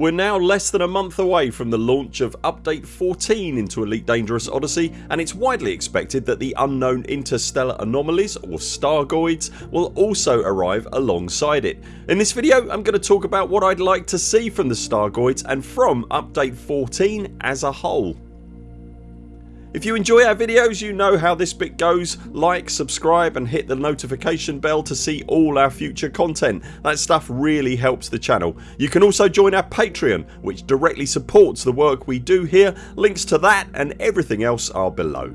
We're now less than a month away from the launch of update 14 into Elite Dangerous Odyssey and it's widely expected that the unknown interstellar anomalies or Stargoids will also arrive alongside it. In this video I'm going to talk about what I'd like to see from the Stargoids and from update 14 as a whole. If you enjoy our videos you know how this bit goes. Like, subscribe and hit the notification bell to see all our future content. That stuff really helps the channel. You can also join our Patreon which directly supports the work we do here. Links to that and everything else are below.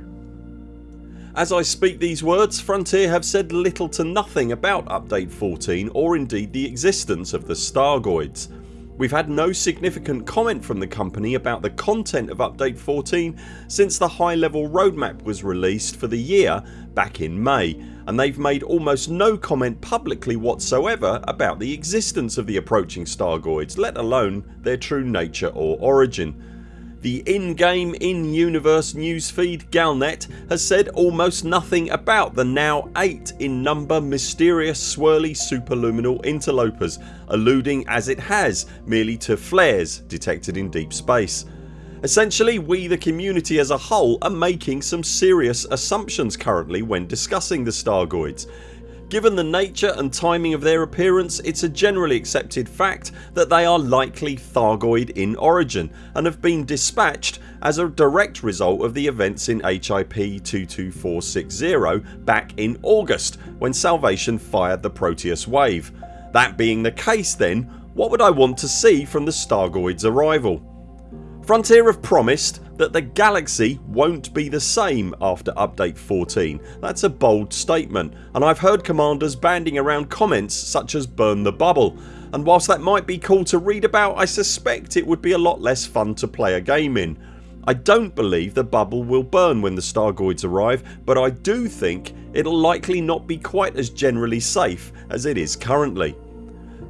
As I speak these words Frontier have said little to nothing about update 14 or indeed the existence of the Stargoids. We've had no significant comment from the company about the content of update 14 since the high level roadmap was released for the year back in May and they've made almost no comment publicly whatsoever about the existence of the approaching Stargoids let alone their true nature or origin. The in-game in-universe newsfeed Galnet has said almost nothing about the now 8 in number mysterious swirly superluminal interlopers alluding as it has merely to flares detected in deep space. Essentially we the community as a whole are making some serious assumptions currently when discussing the Stargoids Given the nature and timing of their appearance it's a generally accepted fact that they are likely Thargoid in origin and have been dispatched as a direct result of the events in HIP 22460 back in August when Salvation fired the Proteus wave. That being the case then what would I want to see from the Stargoids arrival? Frontier have promised that the galaxy won't be the same after update 14. That's a bold statement and I've heard commanders banding around comments such as burn the bubble and whilst that might be cool to read about I suspect it would be a lot less fun to play a game in. I don't believe the bubble will burn when the Stargoids arrive but I do think it'll likely not be quite as generally safe as it is currently.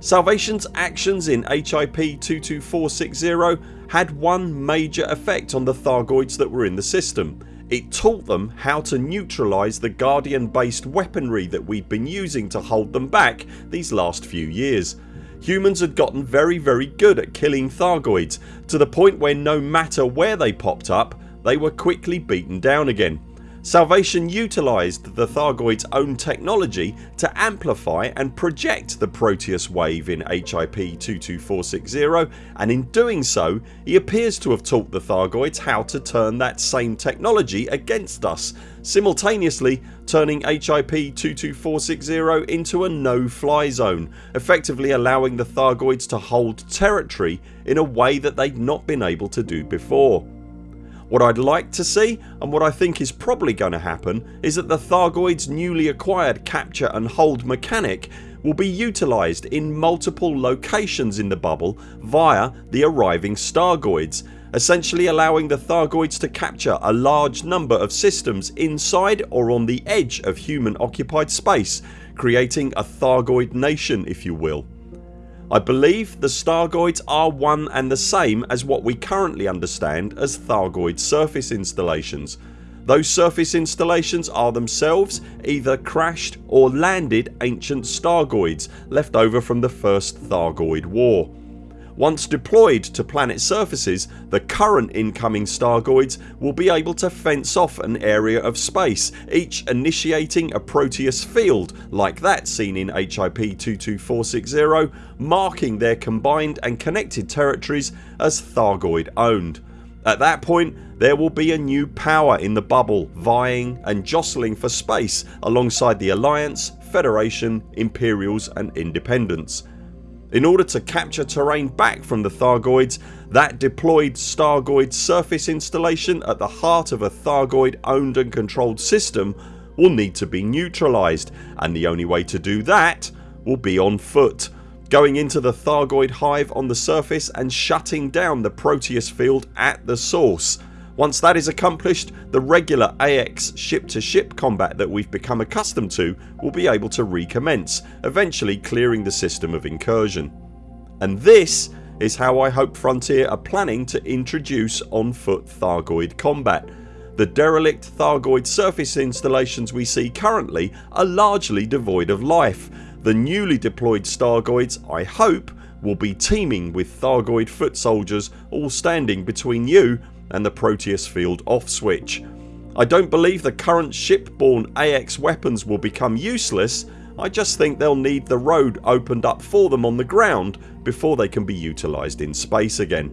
Salvation's actions in HIP 22460 had one major effect on the Thargoids that were in the system. It taught them how to neutralise the Guardian based weaponry that we'd been using to hold them back these last few years. Humans had gotten very very good at killing Thargoids to the point where no matter where they popped up they were quickly beaten down again. Salvation utilised the Thargoid's own technology to amplify and project the Proteus wave in HIP 22460 and in doing so he appears to have taught the Thargoids how to turn that same technology against us simultaneously turning HIP 22460 into a no fly zone effectively allowing the Thargoids to hold territory in a way that they'd not been able to do before. What I'd like to see and what I think is probably going to happen is that the Thargoids newly acquired capture and hold mechanic will be utilised in multiple locations in the bubble via the arriving Stargoids essentially allowing the Thargoids to capture a large number of systems inside or on the edge of human occupied space creating a Thargoid nation if you will. I believe the Stargoids are one and the same as what we currently understand as Thargoid surface installations. Those surface installations are themselves either crashed or landed ancient Stargoids left over from the first Thargoid war. Once deployed to planet surfaces the current incoming Stargoids will be able to fence off an area of space each initiating a Proteus field like that seen in HIP 22460 marking their combined and connected territories as Thargoid owned. At that point there will be a new power in the bubble vying and jostling for space alongside the Alliance, Federation, Imperials and Independents. In order to capture terrain back from the Thargoids that deployed Stargoid surface installation at the heart of a Thargoid owned and controlled system will need to be neutralised and the only way to do that will be on foot going into the Thargoid hive on the surface and shutting down the Proteus field at the source once that is accomplished the regular AX ship to ship combat that we've become accustomed to will be able to recommence eventually clearing the system of incursion. And this is how I hope Frontier are planning to introduce on foot Thargoid combat. The derelict Thargoid surface installations we see currently are largely devoid of life. The newly deployed Stargoids I hope will be teeming with Thargoid foot soldiers all standing between you and the Proteus field off switch. I don't believe the current shipborne AX weapons will become useless I just think they'll need the road opened up for them on the ground before they can be utilised in space again.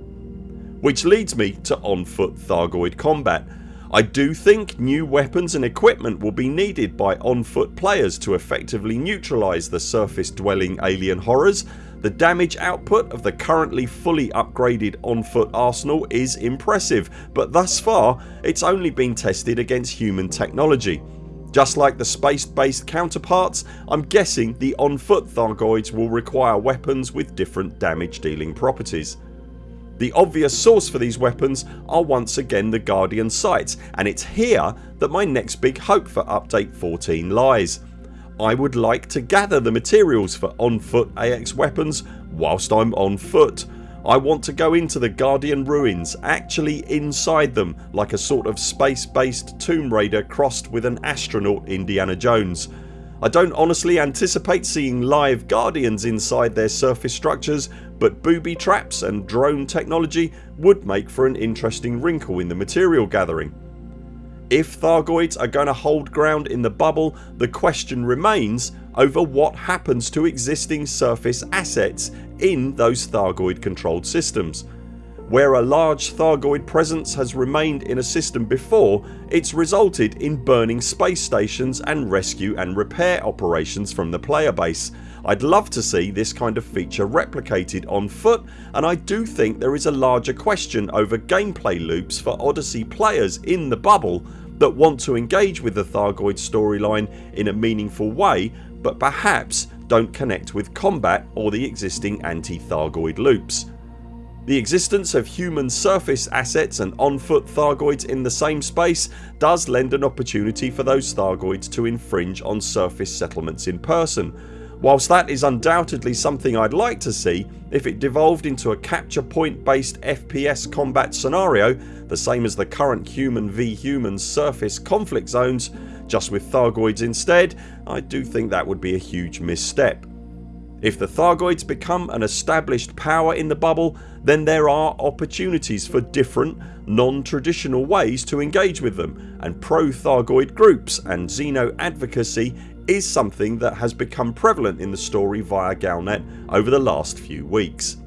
Which leads me to on foot Thargoid combat. I do think new weapons and equipment will be needed by on foot players to effectively neutralise the surface dwelling alien horrors. The damage output of the currently fully upgraded on foot arsenal is impressive but thus far it's only been tested against human technology just like the space based counterparts I'm guessing the on foot Thargoids will require weapons with different damage dealing properties. The obvious source for these weapons are once again the Guardian sites and it's here that my next big hope for update 14 lies. I would like to gather the materials for on foot AX weapons whilst I'm on foot I want to go into the Guardian ruins actually inside them like a sort of space based Tomb Raider crossed with an astronaut Indiana Jones. I don't honestly anticipate seeing live Guardians inside their surface structures but booby traps and drone technology would make for an interesting wrinkle in the material gathering. If Thargoids are going to hold ground in the bubble the question remains over what happens to existing surface assets in those Thargoid controlled systems. Where a large Thargoid presence has remained in a system before it's resulted in burning space stations and rescue and repair operations from the player base. I'd love to see this kind of feature replicated on foot and I do think there is a larger question over gameplay loops for Odyssey players in the bubble that want to engage with the Thargoid storyline in a meaningful way but perhaps don't connect with combat or the existing anti-Thargoid loops. The existence of human surface assets and on foot Thargoids in the same space does lend an opportunity for those Thargoids to infringe on surface settlements in person. Whilst that is undoubtedly something I'd like to see if it devolved into a capture point based FPS combat scenario the same as the current human v human surface conflict zones just with Thargoids instead I do think that would be a huge misstep. If the Thargoids become an established power in the bubble then there are opportunities for different non-traditional ways to engage with them and pro Thargoid groups and Xeno advocacy is something that has become prevalent in the story via Galnet over the last few weeks.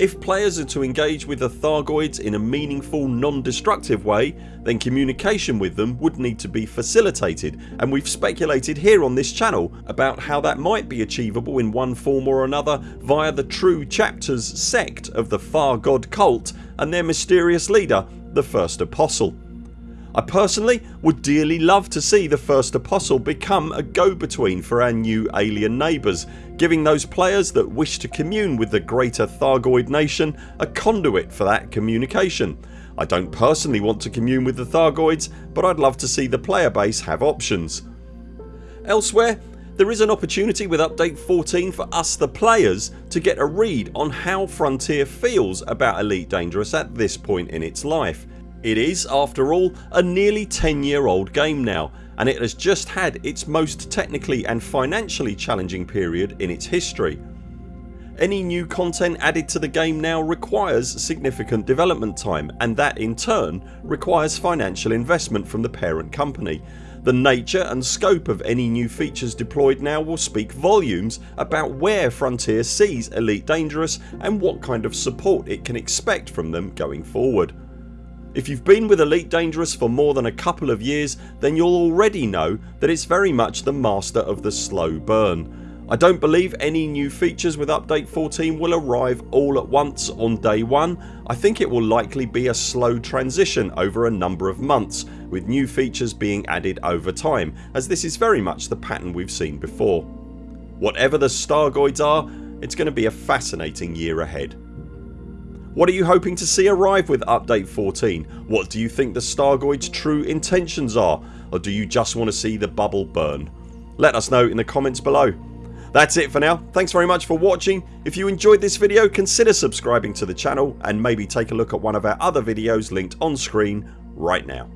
If players are to engage with the Thargoids in a meaningful non-destructive way then communication with them would need to be facilitated and we've speculated here on this channel about how that might be achievable in one form or another via the True Chapters sect of the Far God cult and their mysterious leader the First Apostle. I personally would dearly love to see the first apostle become a go between for our new alien neighbours giving those players that wish to commune with the greater Thargoid nation a conduit for that communication. I don't personally want to commune with the Thargoids but I'd love to see the player base have options. Elsewhere there is an opportunity with update 14 for us the players to get a read on how Frontier feels about Elite Dangerous at this point in its life it is after all a nearly 10 year old game now and it has just had its most technically and financially challenging period in its history. Any new content added to the game now requires significant development time and that in turn requires financial investment from the parent company. The nature and scope of any new features deployed now will speak volumes about where Frontier sees Elite Dangerous and what kind of support it can expect from them going forward. If you've been with Elite Dangerous for more than a couple of years then you'll already know that it's very much the master of the slow burn. I don't believe any new features with update 14 will arrive all at once on day 1. I think it will likely be a slow transition over a number of months with new features being added over time as this is very much the pattern we've seen before. Whatever the Stargoids are it's going to be a fascinating year ahead. What are you hoping to see arrive with update 14? What do you think the Stargoids true intentions are or do you just want to see the bubble burn? Let us know in the comments below. That's it for now. Thanks very much for watching. If you enjoyed this video consider subscribing to the channel and maybe take a look at one of our other videos linked on screen right now.